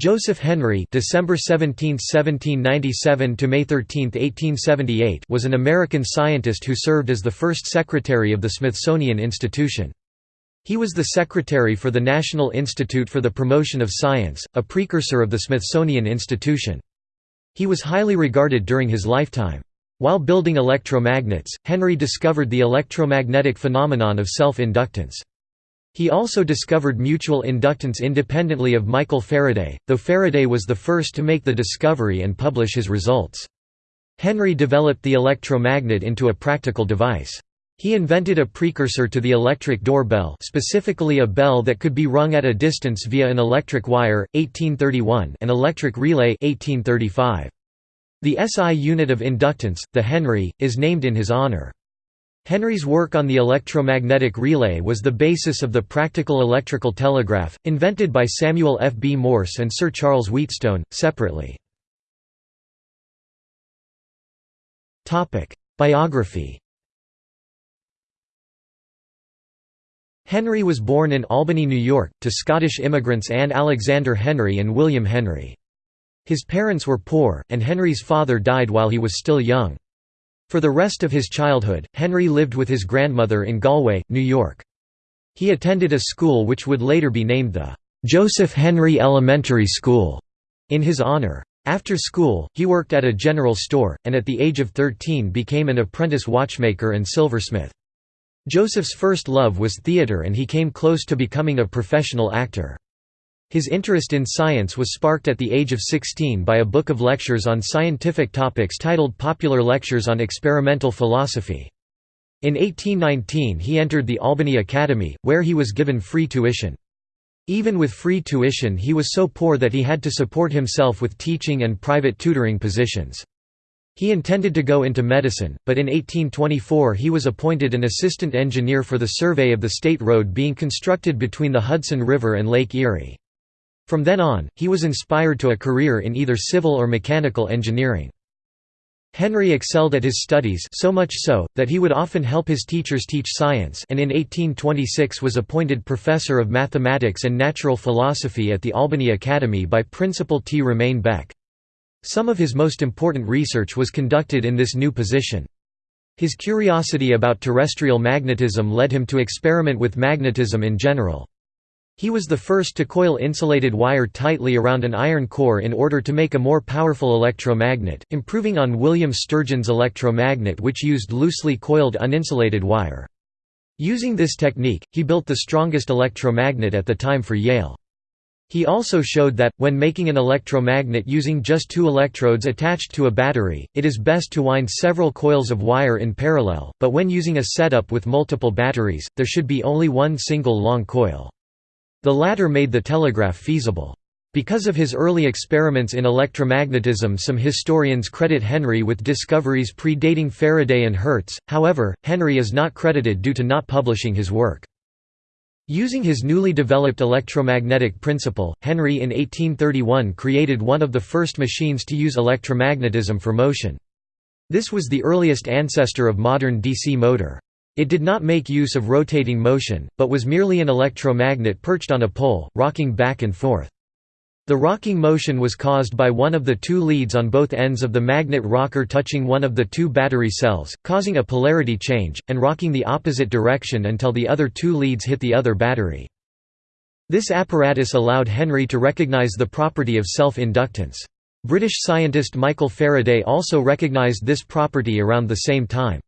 Joseph Henry December 17, 1797 to May 13, 1878 was an American scientist who served as the first secretary of the Smithsonian Institution. He was the secretary for the National Institute for the Promotion of Science, a precursor of the Smithsonian Institution. He was highly regarded during his lifetime. While building electromagnets, Henry discovered the electromagnetic phenomenon of self-inductance. He also discovered mutual inductance independently of Michael Faraday, though Faraday was the first to make the discovery and publish his results. Henry developed the electromagnet into a practical device. He invented a precursor to the electric doorbell specifically a bell that could be rung at a distance via an electric wire, 1831 and electric relay 1835. The SI unit of inductance, the Henry, is named in his honor. Henry's work on the electromagnetic relay was the basis of the practical electrical telegraph, invented by Samuel F. B. Morse and Sir Charles Wheatstone, separately. Biography Henry was born in Albany, New York, to Scottish immigrants Anne Alexander Henry and William Henry. His parents were poor, and Henry's father died while he was still young. For the rest of his childhood, Henry lived with his grandmother in Galway, New York. He attended a school which would later be named the Joseph Henry Elementary School in his honor. After school, he worked at a general store, and at the age of 13 became an apprentice watchmaker and silversmith. Joseph's first love was theatre and he came close to becoming a professional actor. His interest in science was sparked at the age of 16 by a book of lectures on scientific topics titled Popular Lectures on Experimental Philosophy. In 1819 he entered the Albany Academy, where he was given free tuition. Even with free tuition he was so poor that he had to support himself with teaching and private tutoring positions. He intended to go into medicine, but in 1824 he was appointed an assistant engineer for the survey of the state road being constructed between the Hudson River and Lake Erie. From then on, he was inspired to a career in either civil or mechanical engineering. Henry excelled at his studies so much so, that he would often help his teachers teach science and in 1826 was appointed professor of mathematics and natural philosophy at the Albany Academy by Principal T. Romain Beck. Some of his most important research was conducted in this new position. His curiosity about terrestrial magnetism led him to experiment with magnetism in general. He was the first to coil insulated wire tightly around an iron core in order to make a more powerful electromagnet, improving on William Sturgeon's electromagnet which used loosely coiled uninsulated wire. Using this technique, he built the strongest electromagnet at the time for Yale. He also showed that, when making an electromagnet using just two electrodes attached to a battery, it is best to wind several coils of wire in parallel, but when using a setup with multiple batteries, there should be only one single long coil. The latter made the telegraph feasible. Because of his early experiments in electromagnetism some historians credit Henry with discoveries predating Faraday and Hertz, however, Henry is not credited due to not publishing his work. Using his newly developed electromagnetic principle, Henry in 1831 created one of the first machines to use electromagnetism for motion. This was the earliest ancestor of modern DC motor. It did not make use of rotating motion, but was merely an electromagnet perched on a pole, rocking back and forth. The rocking motion was caused by one of the two leads on both ends of the magnet rocker touching one of the two battery cells, causing a polarity change, and rocking the opposite direction until the other two leads hit the other battery. This apparatus allowed Henry to recognize the property of self-inductance. British scientist Michael Faraday also recognized this property around the same time.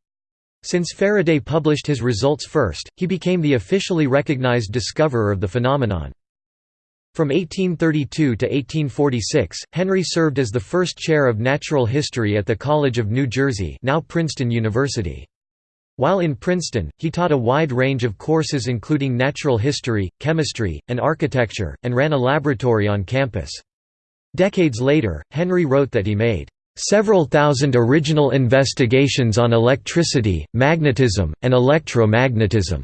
Since Faraday published his results first, he became the officially recognized discoverer of the phenomenon. From 1832 to 1846, Henry served as the first chair of natural history at the College of New Jersey now Princeton University. While in Princeton, he taught a wide range of courses including natural history, chemistry, and architecture, and ran a laboratory on campus. Decades later, Henry wrote that he made Several thousand original investigations on electricity, magnetism, and electromagnetism."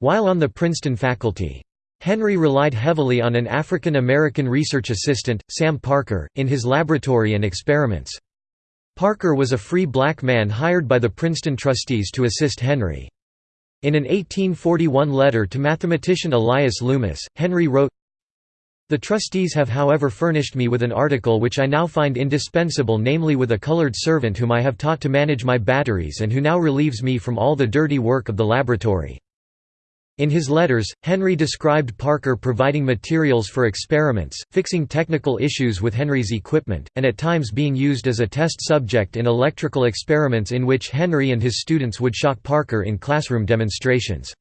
While on the Princeton faculty. Henry relied heavily on an African American research assistant, Sam Parker, in his laboratory and experiments. Parker was a free black man hired by the Princeton trustees to assist Henry. In an 1841 letter to mathematician Elias Loomis, Henry wrote, The trustees have however furnished me with an article which I now find indispensable namely with a colored servant whom I have taught to manage my batteries and who now relieves me from all the dirty work of the laboratory. In his letters, Henry described Parker providing materials for experiments, fixing technical issues with Henry's equipment, and at times being used as a test subject in electrical experiments in which Henry and his students would shock Parker in classroom demonstrations.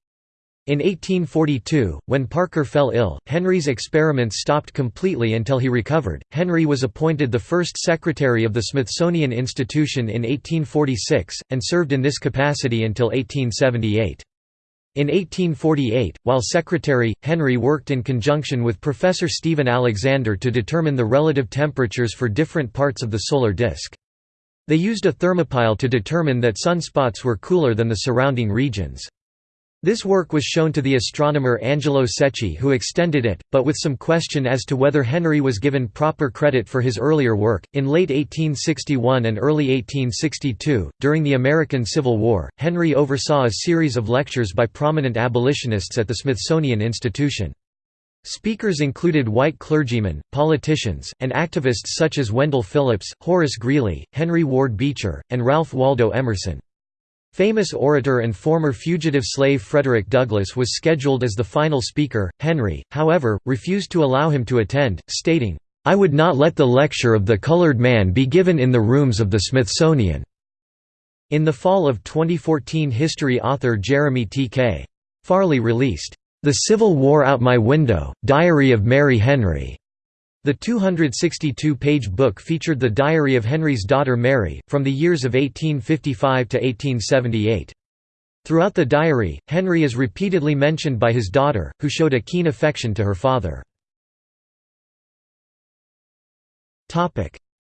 In 1842, when Parker fell ill, Henry's experiments stopped completely until he recovered. Henry was appointed the first secretary of the Smithsonian Institution in 1846, and served in this capacity until 1878. In 1848, while secretary, Henry worked in conjunction with Professor Stephen Alexander to determine the relative temperatures for different parts of the solar disk. They used a thermopile to determine that sunspots were cooler than the surrounding regions. This work was shown to the astronomer Angelo Secchi who extended it, but with some question as to whether Henry was given proper credit for his earlier work. In late 1861 and early 1862, during the American Civil War, Henry oversaw a series of lectures by prominent abolitionists at the Smithsonian Institution. Speakers included white clergymen, politicians, and activists such as Wendell Phillips, Horace Greeley, Henry Ward Beecher, and Ralph Waldo Emerson. Famous orator and former fugitive slave Frederick Douglass was scheduled as the final speaker. Henry, however, refused to allow him to attend, stating, I would not let the lecture of the colored man be given in the rooms of the Smithsonian. In the fall of 2014 history author Jeremy T.K. Farley released, The Civil War Out My Window, Diary of Mary Henry, the 262-page book featured the diary of Henry's daughter Mary, from the years of 1855 to 1878. Throughout the diary, Henry is repeatedly mentioned by his daughter, who showed a keen affection to her father.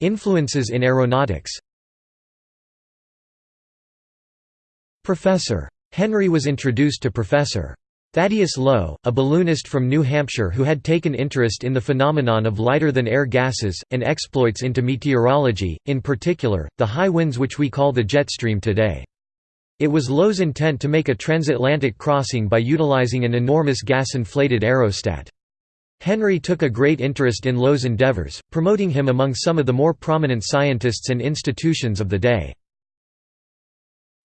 Influences in aeronautics Professor. Henry was introduced to Professor. Thaddeus Lowe, a balloonist from New Hampshire who had taken interest in the phenomenon of lighter-than-air gases, and exploits into meteorology, in particular, the high winds which we call the jet stream today. It was Lowe's intent to make a transatlantic crossing by utilizing an enormous gas-inflated aerostat. Henry took a great interest in Lowe's endeavors, promoting him among some of the more prominent scientists and institutions of the day.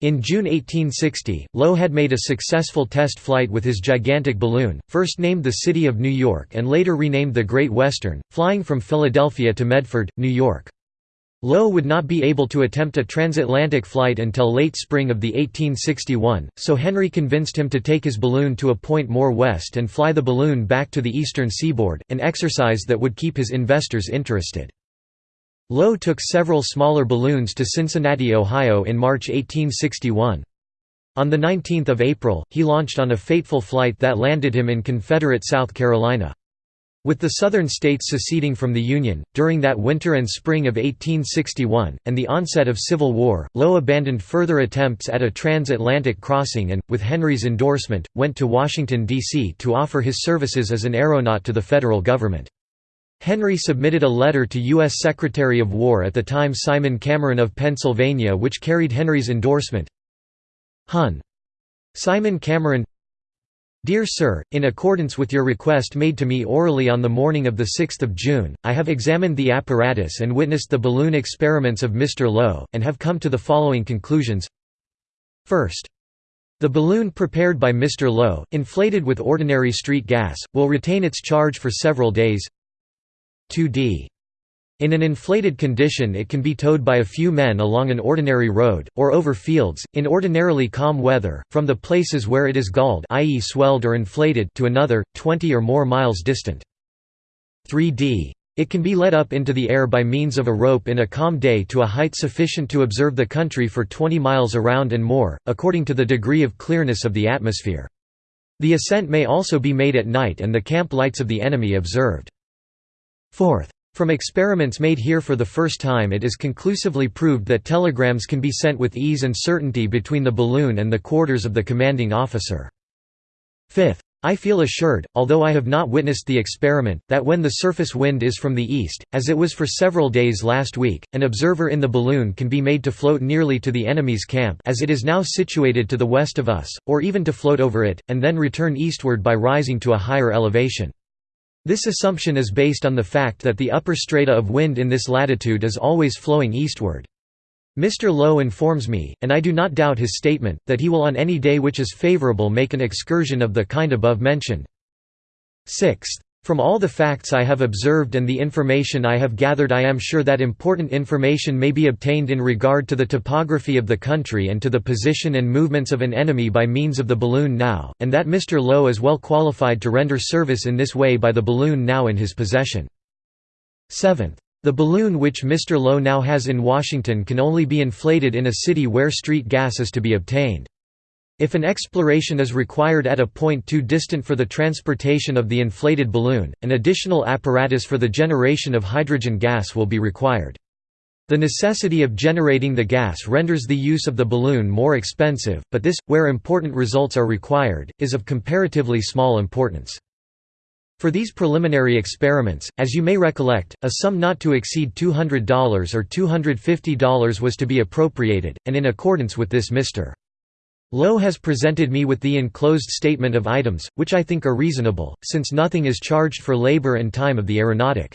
In June 1860, Lowe had made a successful test flight with his gigantic balloon, first named the City of New York and later renamed the Great Western, flying from Philadelphia to Medford, New York. Lowe would not be able to attempt a transatlantic flight until late spring of the 1861, so Henry convinced him to take his balloon to a point more west and fly the balloon back to the eastern seaboard, an exercise that would keep his investors interested. Lowe took several smaller balloons to Cincinnati, Ohio in March 1861. On 19 April, he launched on a fateful flight that landed him in Confederate South Carolina. With the Southern states seceding from the Union, during that winter and spring of 1861, and the onset of Civil War, Lowe abandoned further attempts at a transatlantic crossing and, with Henry's endorsement, went to Washington, D.C. to offer his services as an aeronaut to the federal government. Henry submitted a letter to U.S. Secretary of War at the time Simon Cameron of Pennsylvania which carried Henry's endorsement. Hun. Simon Cameron Dear Sir, in accordance with your request made to me orally on the morning of 6 June, I have examined the apparatus and witnessed the balloon experiments of Mr. Lowe, and have come to the following conclusions. First. The balloon prepared by Mr. Lowe, inflated with ordinary street gas, will retain its charge for several days, 2d. In an inflated condition it can be towed by a few men along an ordinary road, or over fields, in ordinarily calm weather, from the places where it is galled i.e. swelled or inflated to another, 20 or more miles distant. 3d. It can be let up into the air by means of a rope in a calm day to a height sufficient to observe the country for 20 miles around and more, according to the degree of clearness of the atmosphere. The ascent may also be made at night and the camp lights of the enemy observed. Fourth. From experiments made here for the first time it is conclusively proved that telegrams can be sent with ease and certainty between the balloon and the quarters of the commanding officer. Fifth. I feel assured, although I have not witnessed the experiment, that when the surface wind is from the east, as it was for several days last week, an observer in the balloon can be made to float nearly to the enemy's camp as it is now situated to the west of us, or even to float over it, and then return eastward by rising to a higher elevation. This assumption is based on the fact that the upper strata of wind in this latitude is always flowing eastward. Mr. Lowe informs me, and I do not doubt his statement, that he will on any day which is favorable make an excursion of the kind above mentioned. Sixth. From all the facts I have observed and the information I have gathered I am sure that important information may be obtained in regard to the topography of the country and to the position and movements of an enemy by means of the balloon now, and that Mr. Lowe is well qualified to render service in this way by the balloon now in his possession. Seventh. The balloon which Mr. Lowe now has in Washington can only be inflated in a city where street gas is to be obtained. If an exploration is required at a point too distant for the transportation of the inflated balloon, an additional apparatus for the generation of hydrogen gas will be required. The necessity of generating the gas renders the use of the balloon more expensive, but this, where important results are required, is of comparatively small importance. For these preliminary experiments, as you may recollect, a sum not to exceed $200 or $250 was to be appropriated, and in accordance with this Mr. Lowe has presented me with the enclosed statement of items, which I think are reasonable, since nothing is charged for labor and time of the aeronautic.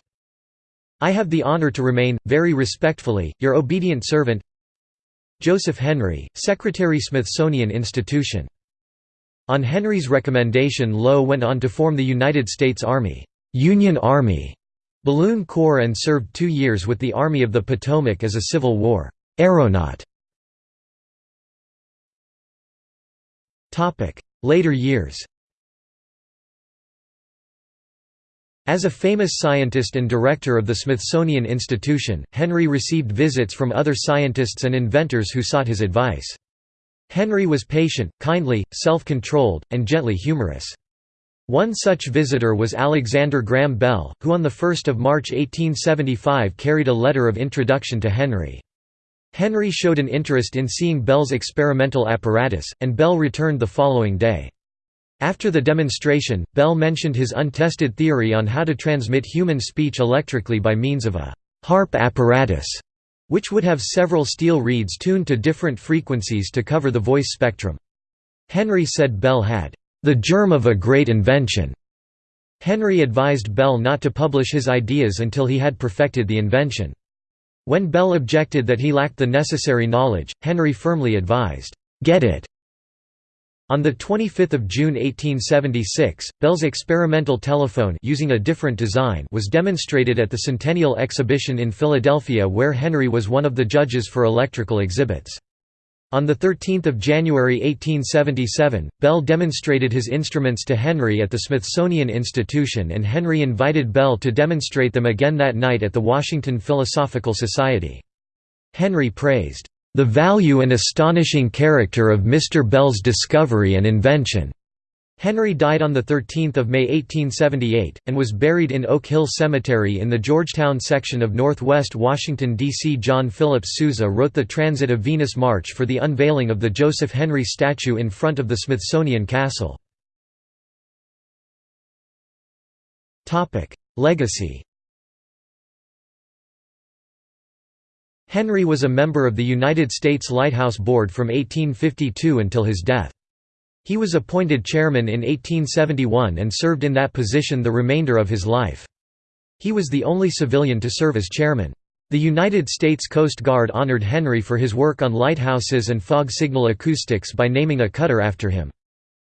I have the honor to remain, very respectfully, your obedient servant Joseph Henry, Secretary Smithsonian Institution. On Henry's recommendation Lowe went on to form the United States Army Union Army Balloon Corps and served two years with the Army of the Potomac as a Civil War aeronaut. Later years As a famous scientist and director of the Smithsonian Institution, Henry received visits from other scientists and inventors who sought his advice. Henry was patient, kindly, self-controlled, and gently humorous. One such visitor was Alexander Graham Bell, who on 1 March 1875 carried a letter of introduction to Henry. Henry showed an interest in seeing Bell's experimental apparatus, and Bell returned the following day. After the demonstration, Bell mentioned his untested theory on how to transmit human speech electrically by means of a «harp apparatus», which would have several steel reeds tuned to different frequencies to cover the voice spectrum. Henry said Bell had «the germ of a great invention». Henry advised Bell not to publish his ideas until he had perfected the invention. When Bell objected that he lacked the necessary knowledge, Henry firmly advised, "'Get it!' On 25 June 1876, Bell's experimental telephone using a different design was demonstrated at the Centennial Exhibition in Philadelphia where Henry was one of the judges for electrical exhibits. On 13 January 1877, Bell demonstrated his instruments to Henry at the Smithsonian Institution and Henry invited Bell to demonstrate them again that night at the Washington Philosophical Society. Henry praised, "...the value and astonishing character of Mr. Bell's discovery and invention." Henry died on 13 May 1878, and was buried in Oak Hill Cemetery in the Georgetown section of northwest Washington, D.C. John Philip Sousa wrote the Transit of Venus March for the unveiling of the Joseph Henry statue in front of the Smithsonian Castle. Legacy Henry was a member of the United States Lighthouse Board from 1852 until his death. He was appointed chairman in 1871 and served in that position the remainder of his life. He was the only civilian to serve as chairman. The United States Coast Guard honored Henry for his work on lighthouses and fog signal acoustics by naming a cutter after him.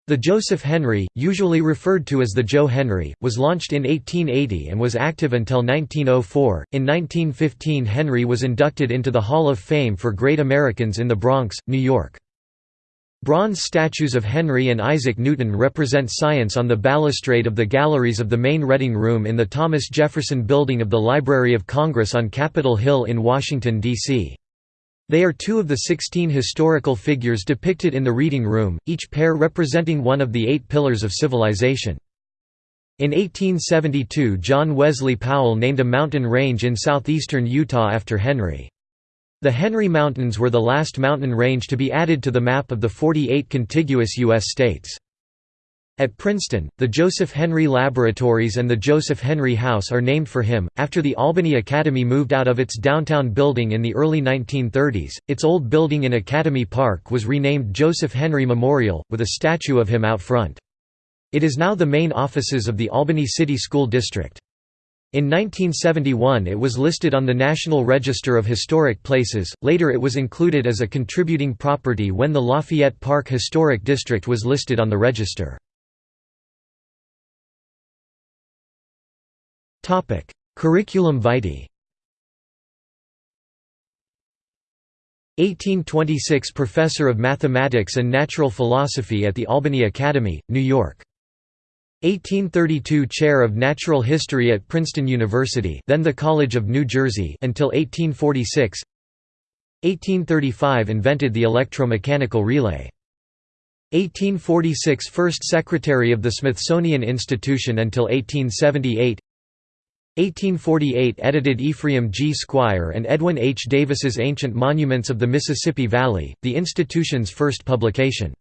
The Joseph Henry, usually referred to as the Joe Henry, was launched in 1880 and was active until 1904. In 1915, Henry was inducted into the Hall of Fame for Great Americans in the Bronx, New York. Bronze statues of Henry and Isaac Newton represent science on the balustrade of the galleries of the main Reading Room in the Thomas Jefferson Building of the Library of Congress on Capitol Hill in Washington, D.C. They are two of the 16 historical figures depicted in the Reading Room, each pair representing one of the eight pillars of civilization. In 1872 John Wesley Powell named a mountain range in southeastern Utah after Henry. The Henry Mountains were the last mountain range to be added to the map of the 48 contiguous U.S. states. At Princeton, the Joseph Henry Laboratories and the Joseph Henry House are named for him. After the Albany Academy moved out of its downtown building in the early 1930s, its old building in Academy Park was renamed Joseph Henry Memorial, with a statue of him out front. It is now the main offices of the Albany City School District. In 1971 it was listed on the National Register of Historic Places, later it was included as a contributing property when the Lafayette Park Historic District was listed on the register. Curriculum vitae 1826 Professor of Mathematics and Natural Philosophy at the Albany Academy, New York. 1832 Chair of Natural History at Princeton University then the College of New Jersey until 1846 1835 Invented the electromechanical relay 1846 First Secretary of the Smithsonian Institution until 1878 1848 edited Ephraim G. Squier and Edwin H. Davis's Ancient Monuments of the Mississippi Valley, the institution's first publication.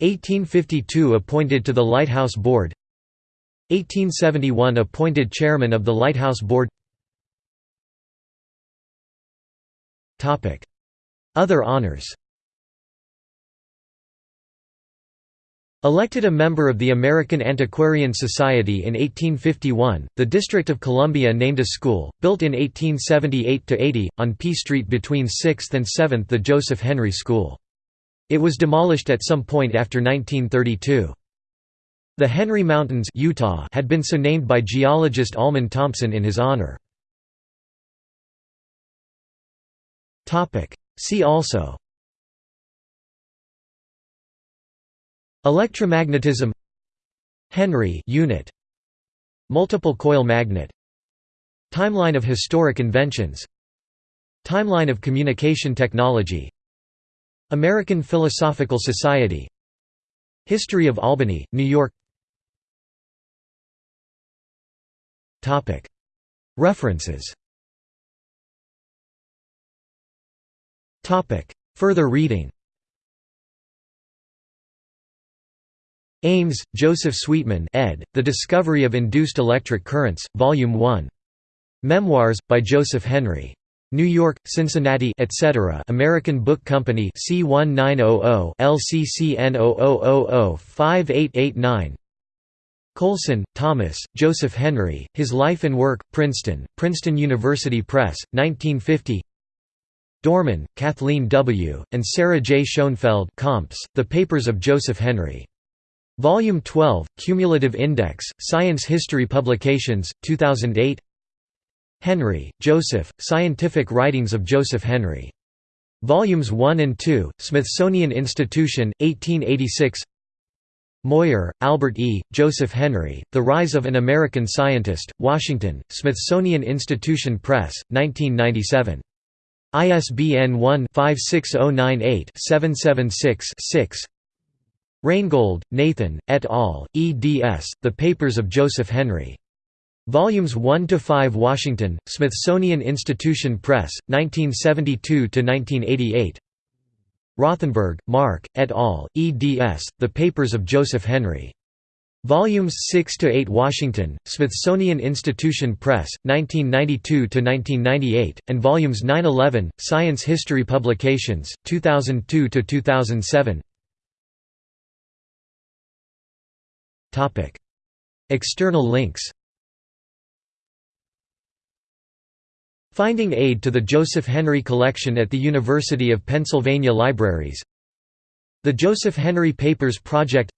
1852 appointed to the Lighthouse Board. 1871 appointed chairman of the Lighthouse Board. Other honors. Elected a member of the American Antiquarian Society in 1851, the District of Columbia named a school, built in 1878–80, on P Street between 6th and 7th the Joseph Henry School. It was demolished at some point after 1932. The Henry Mountains Utah had been so named by geologist Almon Thompson in his honor. See also. Electromagnetism. Henry unit. Multiple coil magnet. Timeline of historic inventions. Timeline of communication technology American Philosophical Society History of Albany, New York References Further reading Ames, Joseph Sweetman ed., The Discovery of Induced Electric Currents, Volume 1. Memoirs, by Joseph Henry. New York, Cincinnati etc. American Book Company C1900 LCCN 00005889 Coulson, Thomas, Joseph Henry, His Life and Work, Princeton, Princeton University Press, 1950 Dorman, Kathleen W., and Sarah J. Schoenfeld Comps, The Papers of Joseph Henry. Volume 12, Cumulative Index, Science History Publications, 2008 Henry, Joseph, Scientific Writings of Joseph Henry. Volumes 1 and 2, Smithsonian Institution, 1886 Moyer, Albert E., Joseph Henry, The Rise of an American Scientist, Washington, Smithsonian Institution Press, 1997. ISBN 1-56098-776-6 Reingold, Nathan, et al., eds. The Papers of Joseph Henry. Volumes 1 to 5 Washington, Smithsonian Institution Press, 1972 to 1988. Rothenberg, Marc, et al., eds. The Papers of Joseph Henry. Volumes 6 to 8 Washington, Smithsonian Institution Press, 1992–1998, and Volumes 9–11, Science History Publications, 2002–2007 External links Finding aid to the Joseph Henry Collection at the University of Pennsylvania Libraries. The Joseph Henry Papers Project.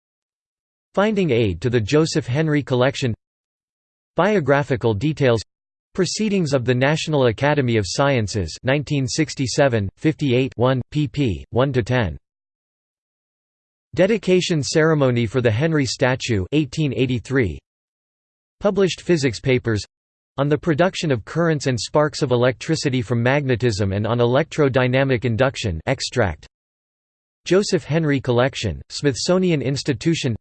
Finding aid to the Joseph Henry Collection. Biographical details. Proceedings of the National Academy of Sciences 1967, 58 1, pp. 1–10 Dedication ceremony for the Henry statue 1883. Published physics papers on the production of currents and sparks of electricity from magnetism and on electrodynamic induction extract. Joseph Henry Collection, Smithsonian Institution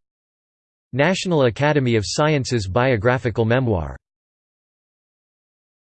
National Academy of Sciences Biographical Memoir